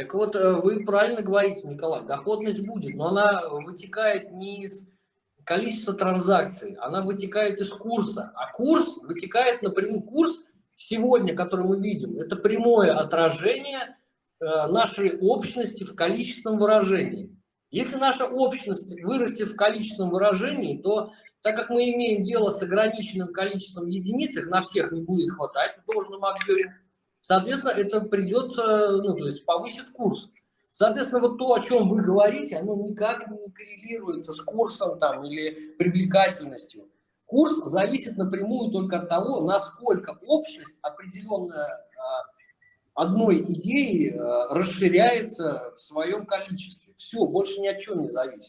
Так вот, э, вы правильно говорите, Николай, доходность будет, но она вытекает не из количества транзакций, она вытекает из курса. А курс вытекает напрямую. Курс сегодня, который мы видим, это прямое отражение э, нашей общности в количественном выражении. Если наша общность вырастет в количественном выражении, то так как мы имеем дело с ограниченным количеством единиц, их на всех не будет хватать в должном объеме, соответственно, это придется, ну, то есть повысит курс. Соответственно, вот то, о чем вы говорите, оно никак не коррелируется с курсом там или привлекательностью. Курс зависит напрямую только от того, насколько общность определенная а, одной идеи а, расширяется в своем количестве. Все, больше ни от чего не зависит.